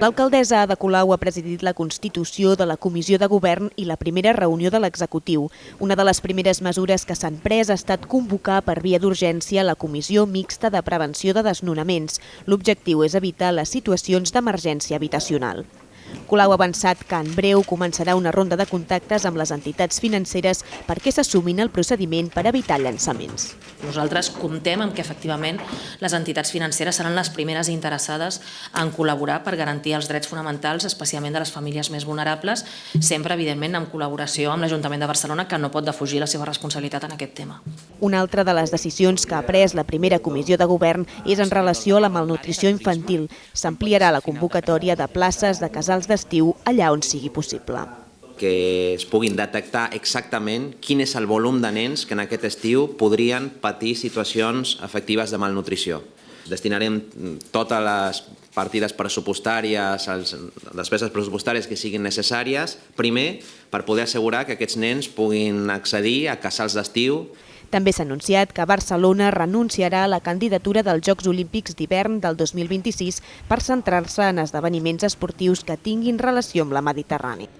L'alcaldessa Ada Colau ha presidit la constitució de la Comissió de Govern i la primera reunió de l'executiu. Una de les primeres mesures que s'han pres ha estat convocar per via d'urgència la Comissió Mixta de Prevenció de Desnonaments. L'objectiu és evitar les situacions d'emergència habitacional. Colau ha avançat que en breu començarà una ronda de contactes amb les entitats financeres perquè s'assumin el procediment per evitar llançaments. Nosaltres comptem amb que efectivament les entitats financeres seran les primeres interessades en col·laborar per garantir els drets fonamentals, especialment de les famílies més vulnerables, sempre, evidentment, en col·laboració amb l'Ajuntament de Barcelona, que no pot defugir la seva responsabilitat en aquest tema. Una altra de les decisions que ha pres la primera comissió de govern és en relació a la malnutrició infantil. S'ampliarà la convocatòria de places de casals d'estiu allà on sigui possible que es puguin detectar exactament quin és el volum de nens que en aquest estiu podrien patir situacions efectives de malnutrició. Destinarem totes les partides pressupostàries, les despeses pressupostàries que siguin necessàries, primer per poder assegurar que aquests nens puguin accedir a casals d'estiu també s'ha anunciat que Barcelona renunciarà a la candidatura dels Jocs Olímpics d'hivern del 2026 per centrar-se en esdeveniments esportius que tinguin relació amb la Mediterrània.